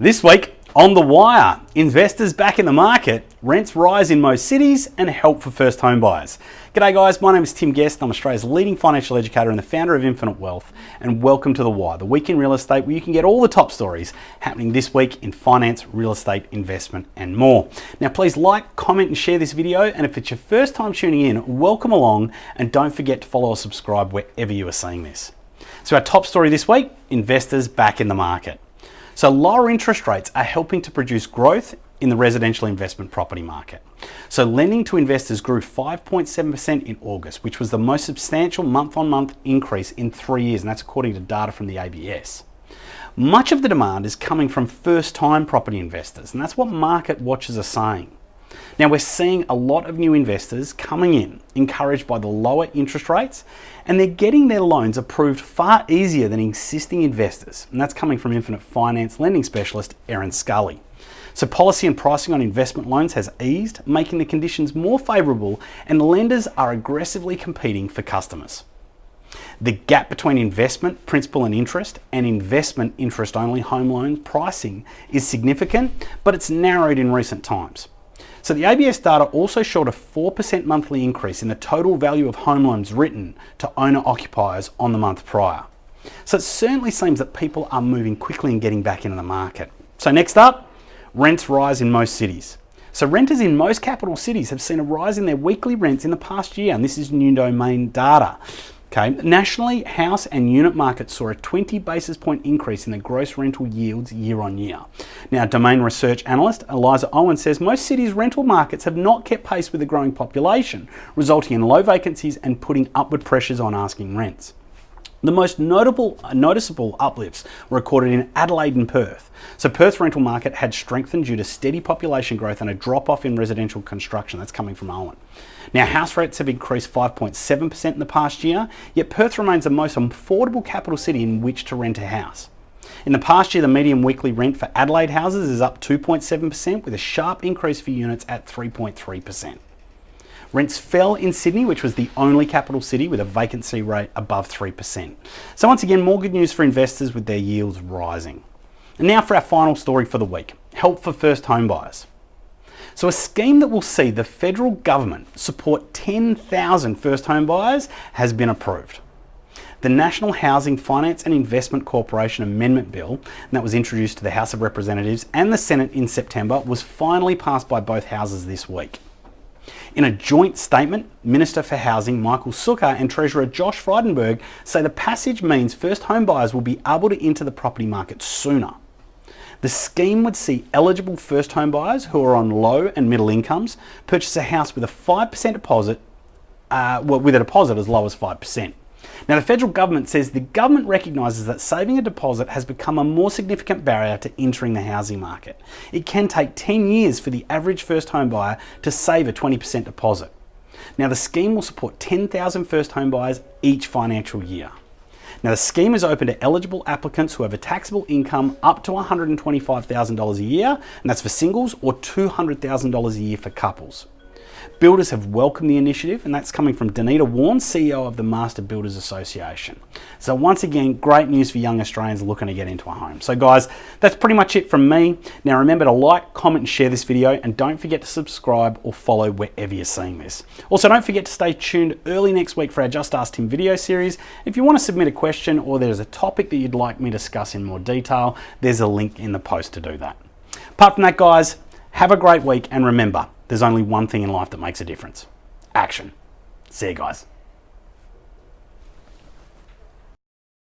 This week on The Wire, investors back in the market, rents rise in most cities, and help for first home buyers. G'day guys, my name is Tim Guest. I'm Australia's leading financial educator and the founder of Infinite Wealth. And welcome to The Wire, the week in real estate where you can get all the top stories happening this week in finance, real estate, investment, and more. Now, please like, comment, and share this video. And if it's your first time tuning in, welcome along. And don't forget to follow or subscribe wherever you are seeing this. So, our top story this week investors back in the market. So lower interest rates are helping to produce growth in the residential investment property market. So lending to investors grew 5.7% in August, which was the most substantial month-on-month increase in three years, and that's according to data from the ABS. Much of the demand is coming from first-time property investors, and that's what market watchers are saying. Now we're seeing a lot of new investors coming in, encouraged by the lower interest rates, and they're getting their loans approved far easier than existing investors. And that's coming from Infinite Finance lending specialist Erin Scully. So policy and pricing on investment loans has eased, making the conditions more favourable and lenders are aggressively competing for customers. The gap between investment, principal and interest and investment interest only home loan pricing is significant, but it's narrowed in recent times. So the ABS data also showed a 4% monthly increase in the total value of home loans written to owner occupiers on the month prior. So it certainly seems that people are moving quickly and getting back into the market. So next up, rents rise in most cities. So renters in most capital cities have seen a rise in their weekly rents in the past year, and this is new domain data. Okay, nationally, house and unit markets saw a 20 basis point increase in the gross rental yields year on year. Now, domain research analyst Eliza Owen says most cities' rental markets have not kept pace with the growing population, resulting in low vacancies and putting upward pressures on asking rents. The most notable, noticeable uplifts were recorded in Adelaide and Perth. So Perth's rental market had strengthened due to steady population growth and a drop off in residential construction. That's coming from Owen. Now, house rates have increased 5.7% in the past year, yet Perth remains the most affordable capital city in which to rent a house. In the past year, the median weekly rent for Adelaide houses is up 2.7%, with a sharp increase for units at 3.3%. Rents fell in Sydney, which was the only capital city with a vacancy rate above 3%. So once again, more good news for investors with their yields rising. And now for our final story for the week, help for first home buyers. So a scheme that will see the federal government support 10,000 first home buyers has been approved. The National Housing Finance and Investment Corporation Amendment Bill, that was introduced to the House of Representatives and the Senate in September, was finally passed by both houses this week. In a joint statement, Minister for Housing Michael Sukkar and Treasurer Josh Frydenberg say the passage means first home buyers will be able to enter the property market sooner. The scheme would see eligible first home buyers who are on low and middle incomes purchase a house with a 5% deposit, uh, well, with a deposit as low as 5%. Now, the federal government says the government recognises that saving a deposit has become a more significant barrier to entering the housing market. It can take 10 years for the average first home buyer to save a 20% deposit. Now, the scheme will support 10,000 first home buyers each financial year. Now, the scheme is open to eligible applicants who have a taxable income up to $125,000 a year, and that's for singles, or $200,000 a year for couples. Builders have welcomed the initiative, and that's coming from Denita Wawn, CEO of the Master Builders Association. So, once again, great news for young Australians looking to get into a home. So, guys, that's pretty much it from me. Now, remember to like, comment, and share this video, and don't forget to subscribe or follow wherever you're seeing this. Also, don't forget to stay tuned early next week for our Just Ask Tim video series. If you want to submit a question or there's a topic that you'd like me to discuss in more detail, there's a link in the post to do that. Apart from that, guys, have a great week, and remember, there's only one thing in life that makes a difference action. See you guys.